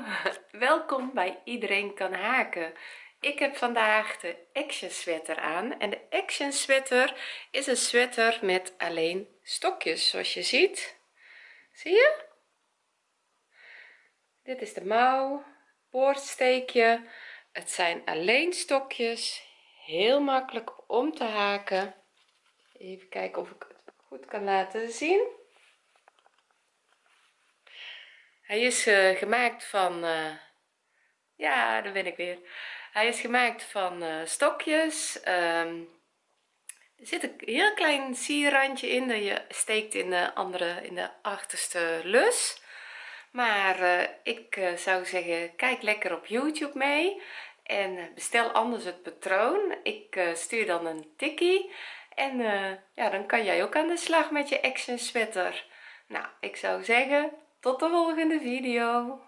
welkom bij iedereen kan haken. Ik heb vandaag de action sweater aan. En de action sweater is een sweater met alleen stokjes zoals je ziet. Zie je? Dit is de mouw boordsteekje. Het zijn alleen stokjes. Heel makkelijk om te haken. Even kijken of ik het goed kan laten zien hij is uh, gemaakt van uh, ja daar ben ik weer. Hij is gemaakt van uh, stokjes um, er zit een heel klein sierrandje in dat je steekt in de andere in de achterste lus. Maar ik zou zeggen kijk lekker op youtube mee en bestel anders het patroon. Ik stuur dan een tikkie en ja dan kan jij ook aan de slag met je action sweater. Nou ik zou zeggen tot de volgende video